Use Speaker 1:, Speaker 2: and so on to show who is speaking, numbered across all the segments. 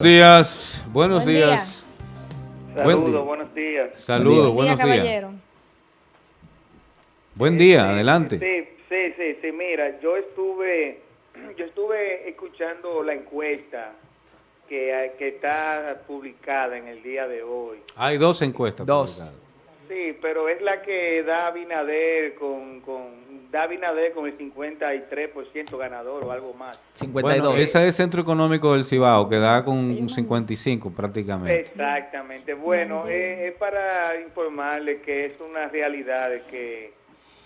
Speaker 1: días, buenos
Speaker 2: Buen
Speaker 1: días. Buen
Speaker 3: Saludos,
Speaker 1: día.
Speaker 3: buenos días.
Speaker 1: Saludos,
Speaker 2: Buen día,
Speaker 1: buenos días.
Speaker 2: caballero.
Speaker 1: Buen día,
Speaker 3: Sí,
Speaker 1: adelante.
Speaker 3: Sí, sí, sí, sí, mira, yo estuve, yo estuve escuchando la encuesta que, que está publicada en el día de hoy.
Speaker 1: Hay dos encuestas.
Speaker 4: Dos.
Speaker 1: publicadas.
Speaker 3: Sí, pero es la que da Abinader con, con, da Abinader con el 53% ganador o algo más.
Speaker 4: 52.
Speaker 1: Bueno, esa es Centro Económico del Cibao, que da con un 55 prácticamente.
Speaker 3: Exactamente. Bueno, eh, es para informarle que es una realidad de que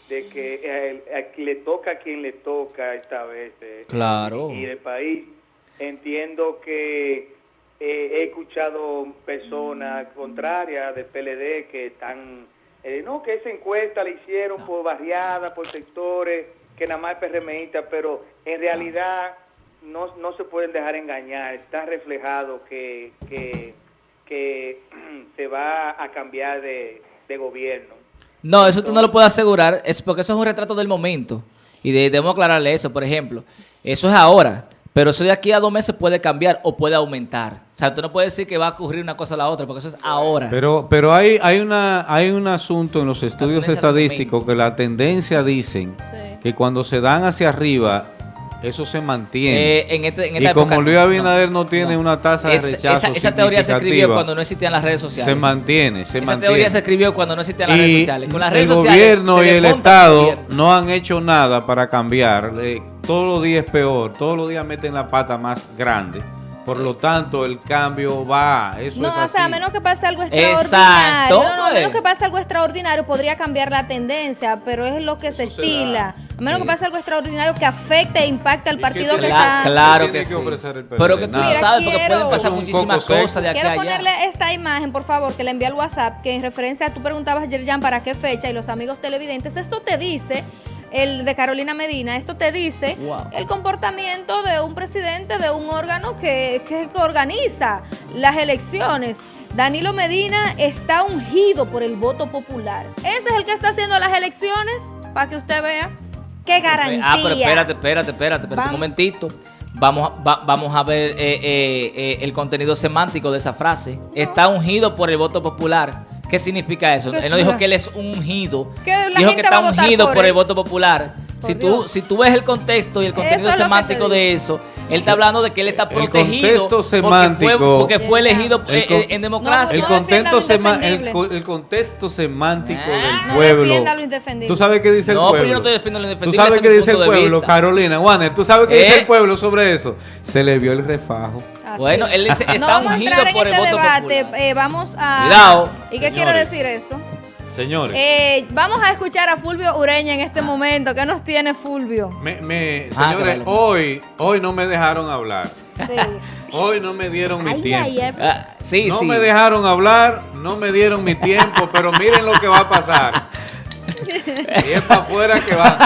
Speaker 3: de que eh, a quien le toca a quien le toca esta vez eh,
Speaker 4: Claro.
Speaker 3: y el país entiendo que eh, he escuchado personas contrarias del PLD que están eh, no que esa encuesta la hicieron por barriadas por sectores que nada más es PRMista pero en realidad no, no se pueden dejar engañar. Está reflejado que que, que se va a cambiar de, de gobierno.
Speaker 4: No, eso tú no lo puedes asegurar, es porque eso es un retrato del momento. Y de- debemos aclararle eso, por ejemplo. Eso es ahora, pero eso de aquí a dos meses puede cambiar o puede aumentar. O sea, tú no puedes decir que va a ocurrir una cosa a la otra, porque eso es ahora.
Speaker 1: Pero, pero hay, hay, una, hay un asunto en los estudios estadísticos que la tendencia dicen
Speaker 2: Sí.
Speaker 1: que cuando se dan hacia arriba, eso se mantiene.
Speaker 4: Eh, en este, en esta
Speaker 1: y como Luis Abinader no, tiene una tasa de rechazo
Speaker 4: esa, esa teoría se escribió cuando no existían las redes sociales.
Speaker 1: se mantiene, se
Speaker 4: esa
Speaker 1: mantiene.
Speaker 4: teoría se escribió cuando no existían las redes sociales. Con las
Speaker 1: el
Speaker 4: sociales
Speaker 1: gobierno y el Estado no han hecho nada para cambiar. Eh, todos los días es peor, todos los días meten la pata más grande. Por lo tanto, el cambio va. Eso
Speaker 2: No,
Speaker 1: es
Speaker 2: o
Speaker 1: así.
Speaker 2: sea, a menos que pase algo
Speaker 4: Exacto,
Speaker 2: extraordinario. No, no, a
Speaker 4: pues.
Speaker 2: menos que pase algo extraordinario podría cambiar la tendencia, pero es lo que
Speaker 1: Eso se
Speaker 2: estila. A menos
Speaker 4: Sí.
Speaker 2: que pase algo extraordinario que afecte e impacte al
Speaker 1: ¿Y qué
Speaker 2: partido que está...
Speaker 4: claro
Speaker 1: ¿Qué
Speaker 4: que
Speaker 1: que
Speaker 4: sí.
Speaker 1: ofrecer el?
Speaker 4: Pero que tú no
Speaker 1: Nada.
Speaker 4: sabes, porque
Speaker 2: Quiero-
Speaker 4: pueden pasar muchísimas cosas de aquí
Speaker 2: Quiero
Speaker 4: allá.
Speaker 2: ponerle esta imagen, por favor, que le envíe al WhatsApp, que en referencia a tú preguntabas, Yerjan, para qué fecha y los amigos televidentes, esto te dice, el de Carolina Medina, esto te dice
Speaker 4: Wow.
Speaker 2: el comportamiento de un presidente de un órgano que, que organiza las elecciones. Danilo Medina está ungido por el voto popular. Ese es el que está haciendo las elecciones, para que usted vea. ¡Qué garantía!
Speaker 4: Ah, pero espérate, espérate, espérate, espérate un momentito. Vamos, va- vamos a ver eh, eh, eh, el contenido semántico de esa frase. Está ungido por el voto popular. ¿Qué significa eso?
Speaker 2: ¿Qué
Speaker 4: Él no dijo que él es ungido.
Speaker 2: Que
Speaker 4: dijo que está ungido
Speaker 2: por
Speaker 4: el voto popular.
Speaker 2: Por
Speaker 4: Si tú, si tú ves el contexto y el contenido semántico de eso, él está hablando de que él está
Speaker 1: El
Speaker 4: protegido
Speaker 1: contexto
Speaker 4: porque fue-
Speaker 1: semántico-
Speaker 4: porque fue, elegido
Speaker 1: El
Speaker 4: eh,
Speaker 1: con-
Speaker 4: eh, en democracia.
Speaker 1: El
Speaker 2: No
Speaker 1: contexto, sema- el,
Speaker 2: indefendible.
Speaker 1: co- el contexto semántico
Speaker 4: Ah.
Speaker 1: del
Speaker 2: No
Speaker 1: pueblo.
Speaker 2: indefendible.
Speaker 1: ¿Tú sabes qué dice el
Speaker 4: No, pero
Speaker 1: pueblo?
Speaker 4: yo no estoy defendiendo lo
Speaker 1: ¿Tú
Speaker 4: indefendible,
Speaker 1: sabes
Speaker 4: ese
Speaker 1: qué dice el pueblo. Carolina? Juanes, ¿tú sabes qué dice
Speaker 4: ¿Eh?
Speaker 1: el pueblo sobre eso? Se le vio el refajo.
Speaker 2: Así.
Speaker 4: Bueno, él dice,
Speaker 2: no
Speaker 4: está
Speaker 2: vamos a
Speaker 4: ungido
Speaker 2: entrar en
Speaker 4: por el
Speaker 2: este
Speaker 4: voto
Speaker 2: debate. eh, vamos a.
Speaker 4: Cuidado.
Speaker 2: ¿Y qué quiere
Speaker 1: Señores.
Speaker 2: decir eso?
Speaker 1: Señores,
Speaker 2: Eh, vamos a escuchar a Fulvio Ureña en este momento. ¿Qué nos tiene Fulvio?
Speaker 1: me- me-
Speaker 4: Ah,
Speaker 1: señores,
Speaker 4: vale.
Speaker 1: hoy, hoy no me dejaron hablar.
Speaker 2: Sí.
Speaker 1: Hoy no me dieron mi
Speaker 2: Ay,
Speaker 1: tiempo.
Speaker 2: ay, ay.
Speaker 4: Ah, sí,
Speaker 1: no
Speaker 4: sí.
Speaker 1: me dejaron hablar, no me dieron mi tiempo, pero miren lo que va a pasar. Y es para afuera que va.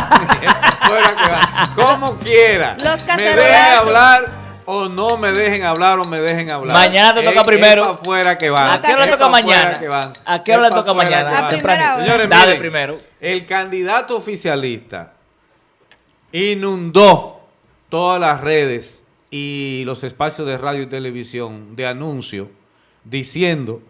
Speaker 1: Y es para afuera que va. Como quiera.
Speaker 2: Los
Speaker 1: me dejen hablar o no me dejen hablar o me dejen hablar.
Speaker 4: Mañana te toca
Speaker 1: Es-
Speaker 4: primero.
Speaker 1: Es afuera que van.
Speaker 4: ¿A qué hora le toca mañana?
Speaker 1: que van.
Speaker 4: ¿A qué hora le toca mañana?
Speaker 1: Señores,
Speaker 4: Dale
Speaker 1: miren,
Speaker 4: primero.
Speaker 1: El candidato oficialista inundó todas las redes y los espacios de radio y televisión de anuncio diciendo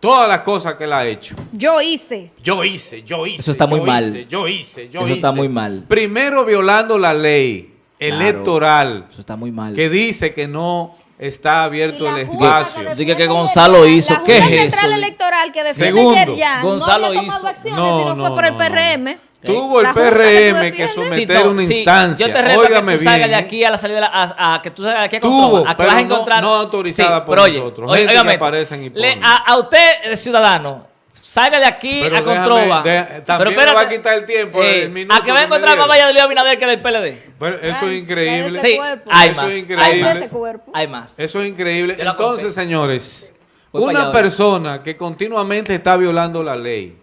Speaker 1: todas las cosas que él ha hecho.
Speaker 2: Yo hice.
Speaker 1: Yo hice, yo hice.
Speaker 4: Eso está muy
Speaker 1: yo
Speaker 4: mal.
Speaker 1: hice, yo hice, yo
Speaker 4: Eso
Speaker 1: hice.
Speaker 4: está muy mal.
Speaker 1: Primero violando la ley
Speaker 4: Claro.
Speaker 1: electoral
Speaker 4: Eso está muy mal.
Speaker 1: que dice que no está abierto el espacio.
Speaker 2: que
Speaker 4: Diga que Gonzalo hizo.
Speaker 2: la
Speaker 4: ¿Qué
Speaker 2: Junta
Speaker 4: es
Speaker 2: Central
Speaker 4: eso?
Speaker 2: Electoral que defiende
Speaker 1: Segundo,
Speaker 4: Gonzalo
Speaker 2: no había tomado
Speaker 4: hizo.
Speaker 2: acciones,
Speaker 1: No, no,
Speaker 2: fue por el
Speaker 1: no, no.
Speaker 2: PRM.
Speaker 1: Tuvo el
Speaker 2: La que
Speaker 1: PRM que someter
Speaker 4: no,
Speaker 1: una
Speaker 4: sí,
Speaker 1: instancia.
Speaker 4: Yo te reto
Speaker 1: Óigame
Speaker 4: a que tú salgas de aquí a la salida, de la- a, a que tú salgas de aquí a
Speaker 1: Tuvo,
Speaker 4: Controva, a que
Speaker 1: pero
Speaker 4: vas a
Speaker 1: no-
Speaker 4: encontrar...
Speaker 1: no autorizada por
Speaker 4: pero
Speaker 1: nosotros.
Speaker 4: oye,
Speaker 1: Gente que
Speaker 4: óigame,
Speaker 1: aparecen y
Speaker 4: le- a, a usted, eh, ciudadano, salga de aquí
Speaker 1: Pero
Speaker 4: a
Speaker 1: déjame-
Speaker 4: Controva.
Speaker 1: de- también me va a quitar el tiempo, el minuto
Speaker 4: a que va a encontrar más. Valladolid Abinader que del PLD.
Speaker 1: Pero eso
Speaker 2: Ay,
Speaker 1: es increíble.
Speaker 4: Sí, hay
Speaker 1: Eso
Speaker 4: más.
Speaker 1: es
Speaker 4: hay
Speaker 1: increíble.
Speaker 4: más.
Speaker 2: Ese cuerpo.
Speaker 4: Hay más.
Speaker 1: Eso es increíble. Entonces,
Speaker 4: conté.
Speaker 1: señores,
Speaker 4: Voy
Speaker 1: una persona que continuamente está violando la ley,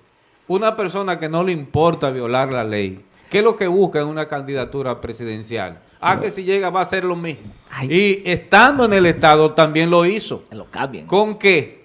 Speaker 1: una persona que no le importa violar la ley, ¿qué es lo que busca en una candidatura presidencial? Ah, que si llega va a hacer lo mismo.
Speaker 4: Ay.
Speaker 1: Y estando en el Estado también lo hizo.
Speaker 4: Lo cambien.
Speaker 1: ¿Con qué?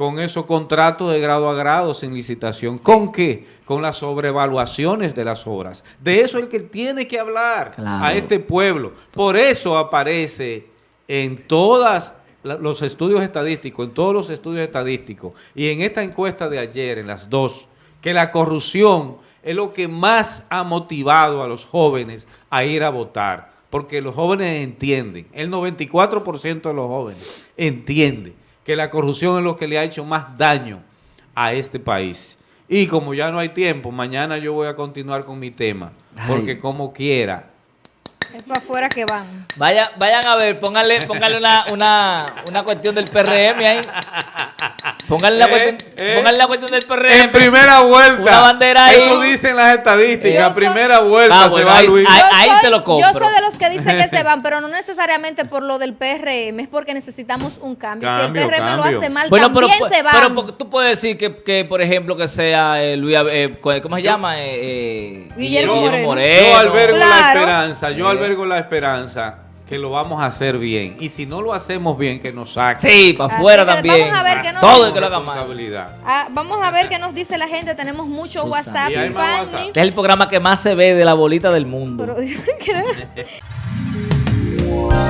Speaker 1: Con esos contratos de grado a grado sin licitación. ¿Con qué? Con las sobrevaluaciones de las obras. De eso es el que tiene que hablar
Speaker 4: Claro.
Speaker 1: a este pueblo. Por eso aparece en todas la- los estudios estadísticos, en todos los estudios estadísticos y en esta encuesta de ayer, en las dos, que la corrupción es lo que más ha motivado a los jóvenes a ir a votar, porque los jóvenes entienden, el 94% de los jóvenes entiende que la corrupción es lo que le ha hecho más daño a este país. Y como ya no hay tiempo, mañana yo voy a continuar con mi tema, porque
Speaker 4: Ay.
Speaker 1: como quiera,
Speaker 2: Es para afuera que van.
Speaker 4: Vaya, vayan a ver, pónganle, pónganle una, una, una cuestión del PRM ahí. Pónganle la,
Speaker 1: Eh,
Speaker 4: cuestión,
Speaker 1: eh.
Speaker 4: pónganle la cuestión del PRM.
Speaker 1: En primera vuelta.
Speaker 4: Una bandera ahí.
Speaker 1: Eso dicen las estadísticas.
Speaker 2: Soy-
Speaker 1: primera vuelta
Speaker 4: Ah,
Speaker 1: se va
Speaker 4: ahí-
Speaker 1: Luis.
Speaker 4: ahí-
Speaker 2: soy-
Speaker 4: te lo
Speaker 2: Yo
Speaker 4: compro.
Speaker 2: soy de los que dicen que se van, pero no necesariamente por lo del PRM, es porque necesitamos un cambio.
Speaker 1: Cambio,
Speaker 2: si el PRM
Speaker 1: cambio.
Speaker 2: lo hace mal,
Speaker 4: Bueno, pero,
Speaker 2: también se van.
Speaker 4: pero po- tú puedes decir que, que, por ejemplo, que sea eh, Luis, eh, ¿cómo se llama? Eh, eh,
Speaker 2: Guillermo Moreno.
Speaker 1: Yo albergo la esperanza, yo
Speaker 4: Eh.
Speaker 1: albergo la esperanza que lo vamos a hacer bien. Y si no lo hacemos bien, que nos saquen.
Speaker 4: Sí, para afuera también.
Speaker 2: vamos a ver qué nos
Speaker 4: Todo
Speaker 2: dice.
Speaker 4: el que lo haga mal.
Speaker 1: responsabilidad.
Speaker 2: Ah, vamos a ver qué nos dice la gente. Tenemos mucho
Speaker 4: Susana.
Speaker 2: WhatsApp Fanny.
Speaker 1: WhatsApp.
Speaker 4: Este es el programa que más se ve de la bolita del mundo.
Speaker 2: Pero- Bye.